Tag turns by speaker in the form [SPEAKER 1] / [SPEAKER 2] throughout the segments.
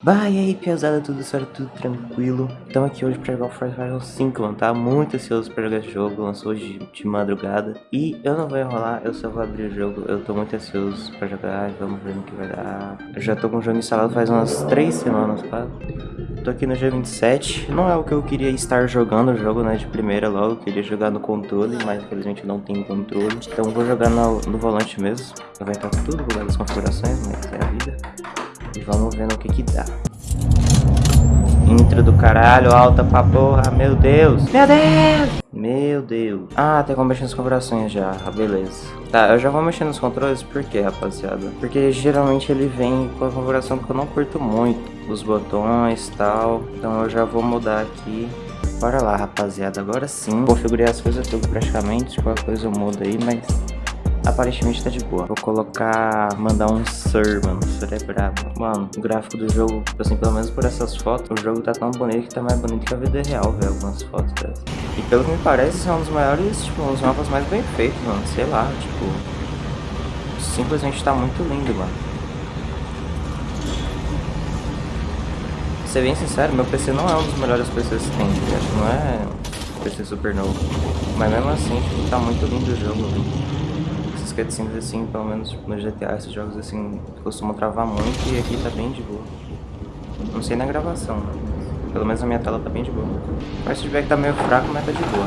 [SPEAKER 1] Vai aí, pesada, tudo certo, tudo tranquilo. Estamos aqui hoje pra jogar o Far Cry 5, mano. Tá muito ansioso pra jogar esse jogo, lançou hoje de madrugada. E eu não vou enrolar, eu só vou abrir o jogo. Eu tô muito ansioso pra jogar, vamos ver no que vai dar. Eu já tô com o jogo instalado faz umas 3 semanas, quase. Tô aqui no dia 27. Não é o que eu queria estar jogando o jogo, né, de primeira logo. Eu queria jogar no controle, mas infelizmente não tenho controle. Então vou jogar no, no volante mesmo. Vai estar tudo bugado as configurações, mas é a vida. E vamos ver no que que dá. Intro do caralho, alta pra porra, meu Deus. Meu Deus! Meu Deus. Ah, tem como mexer nas configurações já, ah, beleza. Tá, eu já vou mexer nos controles, por quê, rapaziada? Porque geralmente ele vem com a configuração que eu não curto muito. Os botões e tal. Então eu já vou mudar aqui. Bora lá, rapaziada. Agora sim. Configurei as coisas tudo praticamente. Qualquer coisa eu mudo aí, mas aparentemente tá de boa. Vou colocar, mandar um Sir, mano. Sir é brabo. Mano, o gráfico do jogo, assim, pelo menos por essas fotos, o jogo tá tão bonito que tá mais bonito que a vida real, velho, algumas fotos dessas. E pelo que me parece, são um dos maiores, tipo, os mapas mais bem feitos, mano. Sei lá, tipo, simplesmente tá muito lindo, mano. Ser bem sincero, meu PC não é um dos melhores PCs que tem, acho que não é PC super novo. Mas mesmo assim, tipo, tá muito lindo o jogo, velho assim, pelo menos no GTA, esses jogos assim, costumam travar muito e aqui tá bem de boa. Não sei na gravação, mas pelo menos a minha tela tá bem de boa. Mas se tiver que tá meio fraco, mas tá de boa.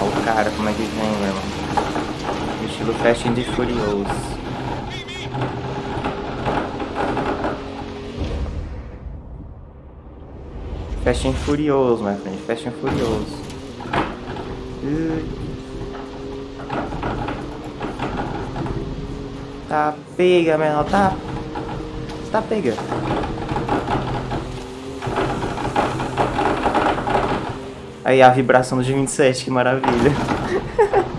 [SPEAKER 1] Olha o cara como é que vem, meu irmão. Estilo Fast and Furious. Fast and Furious, my friend. Fast and Furious. Uh. Tá pega, menor, tá... Tá pega. Aí a vibração do G27, que maravilha.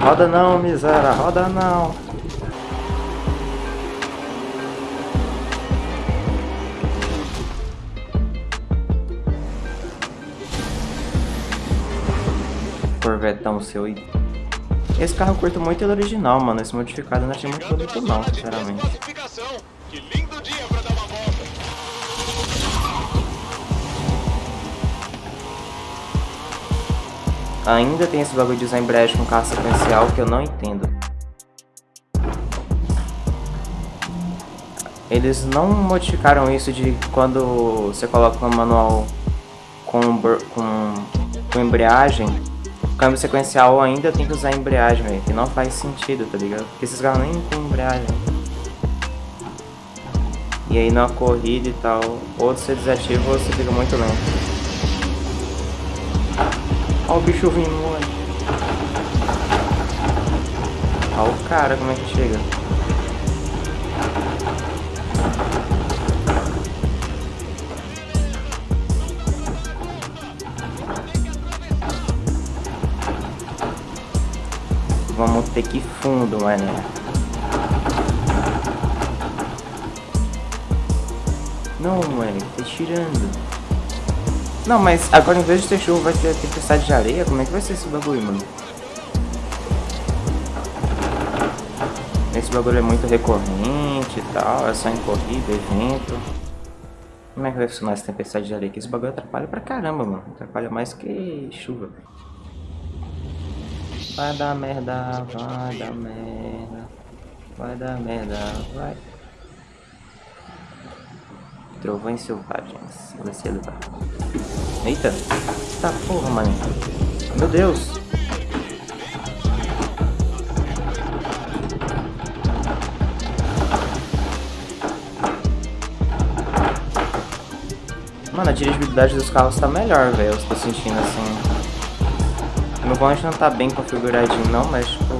[SPEAKER 1] roda não, miséria, roda não. Corvetão seu aí. Esse carro curto muito ele original, mano. Esse modificado eu não achei muito bonito não, sinceramente. Ainda tem esse bagulho de usar embreagem com carro sequencial que eu não entendo. Eles não modificaram isso de quando você coloca um manual com, com, com embreagem câmbio sequencial ainda tem que usar embreagem, velho. Que não faz sentido, tá ligado? Porque esses carros nem tem embreagem. E aí na corrida e tal, ou você desativa ou você fica muito lento. Olha o bicho vindo. Olha o cara como é que chega. Ter que fundo, mané. Não, mano, tá tirando. Não, mas agora em vez de ter chuva vai ter tempestade de areia? Como é que vai ser esse bagulho, mano? Esse bagulho é muito recorrente e tal, é só em corrida, evento. Como é que vai funcionar essa tempestade de areia? Que esse bagulho atrapalha pra caramba, mano. Atrapalha mais que chuva. Vai dar merda, vai dar merda. Vai dar merda, vai. Trovões selvagens. Ser ele vai. Eita. Tá porra, mano. Meu Deus. Mano, a dirigibilidade dos carros tá melhor, velho. Eu tô sentindo assim. Volante não tá bem configuradinho não, mas tipo,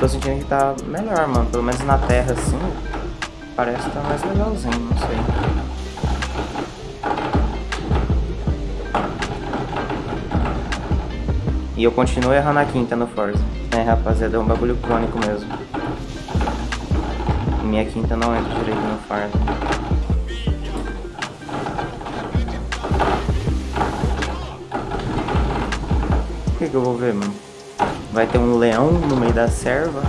[SPEAKER 1] tô sentindo que tá melhor, mano. Pelo menos na terra assim, parece que tá mais legalzinho, não sei. E eu continuo errando a quinta no Forza. É, rapaziada, é um bagulho crônico mesmo. Minha quinta não entra direito no Forza. Que que eu vou ver, mano? Vai ter um leão no meio da serva.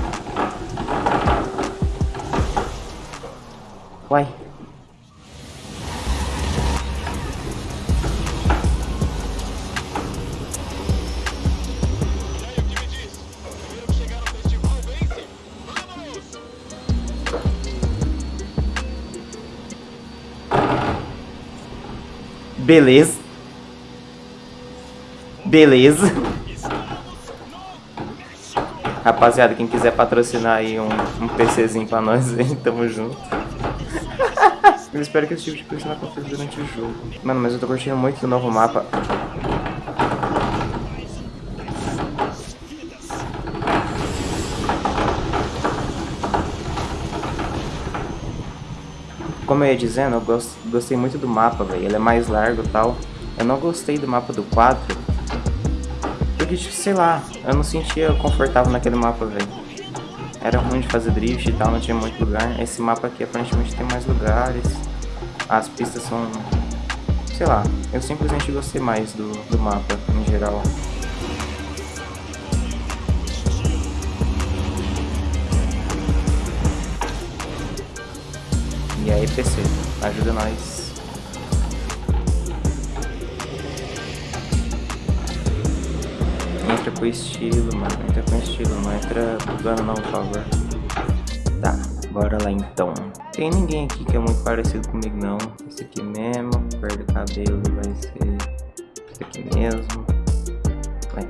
[SPEAKER 1] Uai. Beleza. Beleza. Rapaziada, quem quiser patrocinar aí um, um PCzinho pra nós aí, tamo junto. eu espero que esse tipo de coisa não aconteça durante o jogo. Mano, mas eu tô curtindo muito do novo mapa. Como eu ia dizendo, eu gost, gostei muito do mapa, velho. Ele é mais largo e tal. Eu não gostei do mapa do 4. Tipo, sei lá, eu não sentia confortável naquele mapa, velho. Era ruim de fazer drift e tal, não tinha muito lugar. Esse mapa aqui aparentemente tem mais lugares. As pistas são... Sei lá, eu simplesmente gostei mais do, do mapa, em geral. E aí, PC, ajuda nós. Entra com estilo, mano. Entra com estilo, não entra bugando não, por favor. Tá, bora lá então. Tem ninguém aqui que é muito parecido comigo não. Esse aqui mesmo, cor do cabelo vai ser esse aqui mesmo. Vai.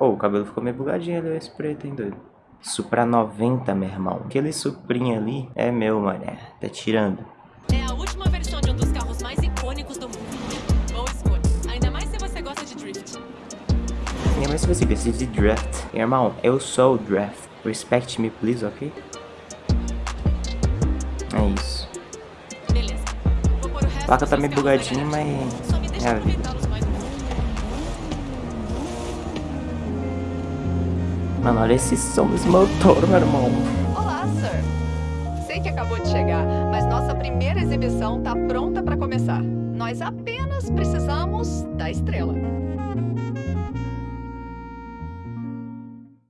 [SPEAKER 1] Oh, o cabelo ficou meio bugadinho ali, esse preto, hein, doido. Supra 90, meu irmão. Aquele Suprinha ali é meu, mané. Tá tirando.
[SPEAKER 2] É a última versão de um dos carros mais icônicos do mundo. Boa escolha. Ainda mais se você gosta de drift.
[SPEAKER 1] Ainda mais se você gosta de draft. Irmão, eu sou o draft. Respect me, please, ok? É isso.
[SPEAKER 2] Beleza.
[SPEAKER 1] A placa tá meio bugadinha,
[SPEAKER 2] garagem.
[SPEAKER 1] mas... É a vida. Mano, olha esse som desse motor, meu irmão.
[SPEAKER 3] Olá, sir. Sei que acabou de chegar, mas nossa primeira exibição tá pronta para começar. Nós apenas precisamos da estrela.